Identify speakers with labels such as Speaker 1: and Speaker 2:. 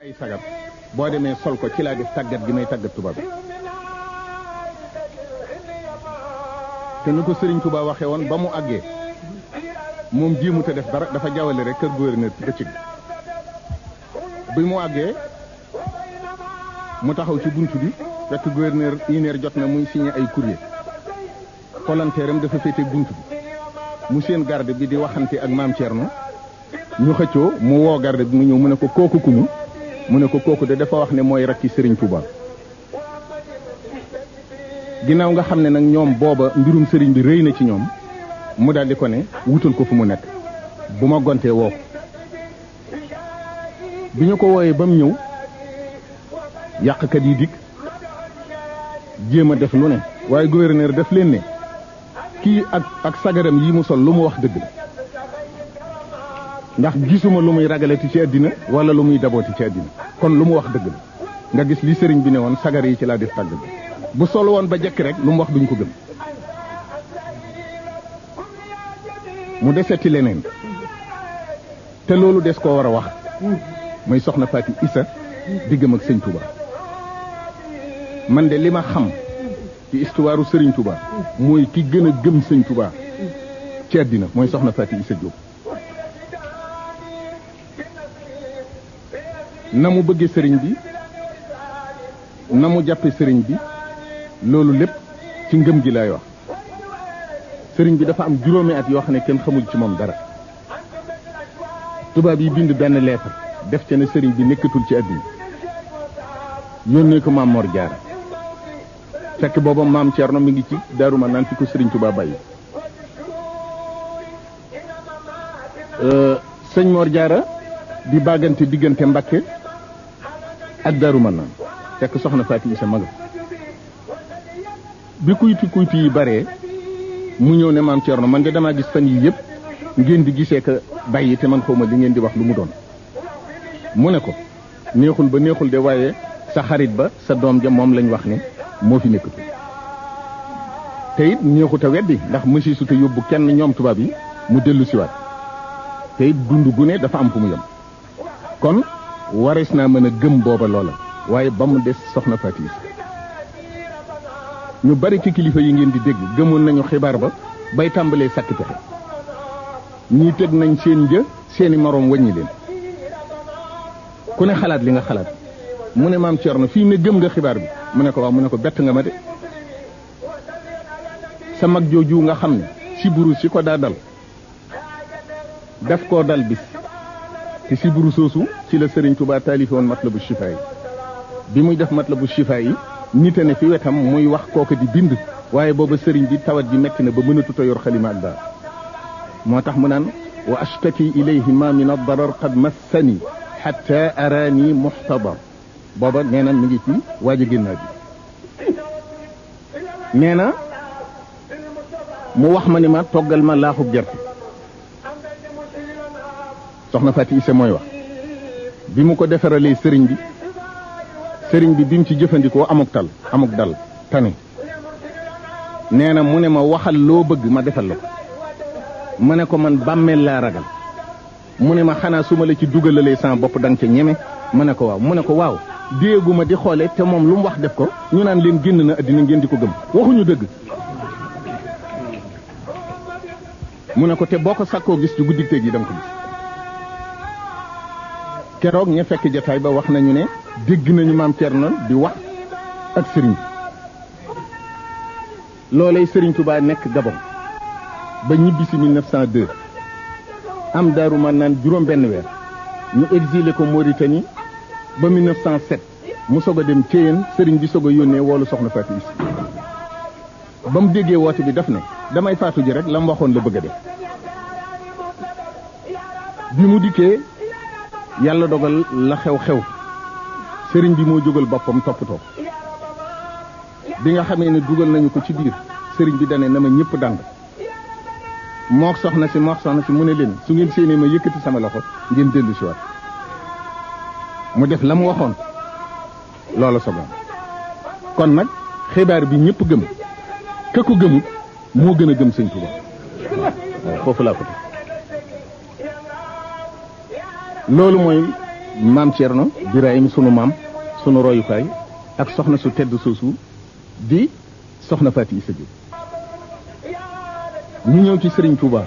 Speaker 1: ay sagar boo demee sol ko ci laa def tàggat gi may tàggat tubaab bi te nu ko Serigne Touba waxee woon ba mu àggee moom jéemu te def dara dafa jawale rek kër gouverneur ci bëccëg bi mu àggee mu taxaw ci bunt bi fekk gouverneur une heure jot na muy signé ay courrier Palanteeram dafa féete bunt bi mu seen garde bi di waxante ak maam Thierno ñu xëccoo mu woo garde bi mu ñëw mu ne ko kooku ku mu mu ne ko kooku de dafa wax ne mooy rakki Serigne Touba ginnaaw nga xam ne nag ñoom booba mbirum sëriñ bi rëy na ci ñoom mu daal di ko ne wutal ko fu mu nekk bu ma gontee woo ko bi ñu ko wooyee ba mu ñëw yàqkat yi dikk jéem a def lu ne waaye gouverneur def leen ne kii ak ak sagaram yi mu sol lu mu wax dëgg la ndax gisuma lu muy ragalati ci àddina wala lu muy dabooti ci àddina kon lu mu wax dëgg la nga gis li sëriñ bi ne woon sagar yi ci laa def tàgg bi bu sol woon ba jekk rek lu mu wax duñ ko gëm mu deseti leneen te loolu des koo war a wax muy soxna Faati Isa diggam ak sëñ Touba man de li ma xam ci histoire sëriñ Touba mooy ki gën a gëm sëñ Touba ci àddina mooy soxna Faati Isa Diop na mu bëggee sëriñ bi na mu jàppe sëriñ bi loolu lépp ci ngëm gi lay wax sëriñ bi dafa am juróomi at yoo xam ne kenn xamul ci moom dara tubaab yi bind benn lettre def ca ne sëriñ bi nekkatul ci àddina yónnee ko maam Mor Jaara fekk booba maam Cerno mi ngi ci Daaru Manaan fi ko sëriñ Tuubaa bàyyi sëñ Mor Jaara di bàggante diggante Mbakke ak Daaru Manaan fekk soxna Faati Isa maga bi kuyti kuyti yi baree mu ñëw ne maam Thierno man de damaa gis fan yii yëpp ngeen di gisee ka bàyyi te man xawma li ngeen di wax lu mu doon mu ne ko neexul ba neexul de waaye sa xarit ba sa doom ja moom lañ wax ne moo fi nekkatu te it neexut a weddi ndax mësi su te yóbbu kenn ñoom tubaab yi mu dellu siwaat te it dund gu ne dafa am fu mu yem kon warees naa mën a gëm booba loola waaye ba mu des soxna Faati Isa ñu bari ci kilifa yi ngeen di dégg gëmoon nañu xibaar ba bay tàmbalee sàkk pexe ñii teg nañ seen jë seeni moroom wàññi leen ku ne xalaat li nga xalaat mu ne maam Thierno fii ne gëm nga xibaar bi mu ne ko waaw mu ne ko bett nga ma de sa mag jooju nga xam ne si buru si ko daa dal daf koo dal bis te siburu soosu ci la Serigne Touba taalifi woon matlabu shifa yi bi muy def matlabu shifa yi nit a ne fi wetam muy wax kooka di bind waaye booba Serigne bi tawat ji metti na ba mënatut a yor xalima ak daal moo tax mu naan wa ashtaki ilayhi ma min ad-darar qad massani hatta arani muhtadar booba nee na mi ngi ci waaj a génnaa bi nee na mu wax ma ni ma toggal ma laaxub gerte soxna Faati Issa mooy wax bi mu ko defaralee sëriñ bi sëriñ bi bi mu ci jëfandikoo amuk tal amuk dal tane nee na mu ne ma waxal loo bëgg ma defal la ko ma ne ko man bàmmeel laa ragal mu ne ma xanaa su ma la ci dugalalee sama bopp da nga ca ñeme ma ne ko waaw mu ne ko waaw déegu ma di xoole te moom lu mu wax def ko ñu naan leen génn na addina ngeen di ko gëm waxuñu dëgg mu ne ko te boo ko sakkoo gis ci guddi tey ji da nga ko gis keroog ña fekk jataay ba wax nañu ne dégg nañu maam Cerno di wax ak sëriñ loolay Serigne Touba nekk Gabon ba ñibbi si 1902 am Daaru Manaan juróom benn weer ñu exilé ko Mauritanie ba 1907 mu soog a dem Thiéyène Serigne bi soog a yónnee woolu soxna Fatou Issa ba mu déggee woote bi daf ne damay faatu ji rek la mu waxoon la bëgg a def bi mu dikkee yàlla dogal la xew-xew Serigne bi moo jógal boppam toppatoo bi nga xamee ne dugal nañu ko ci biir sëriñ bi dane na ma ñëpp dand mook soxna si mook soxna si mu ne leen su ngeen séenee ma yëkkati sama loxo ngeen dellu si waat mu def la mu waxoon loola sogoon kon nag xibaar bi ñëpp gëm ka ko gëmut moo gën a gëm sëñ Tuubaa waaw foofu laa ko loolu mooy maam Thierno Birahim sunu maam sunu royukaay ak soxna su tedd soosu di soxna Faati Isa Jóob ñu ñëw ci Sëriñ Tuubaa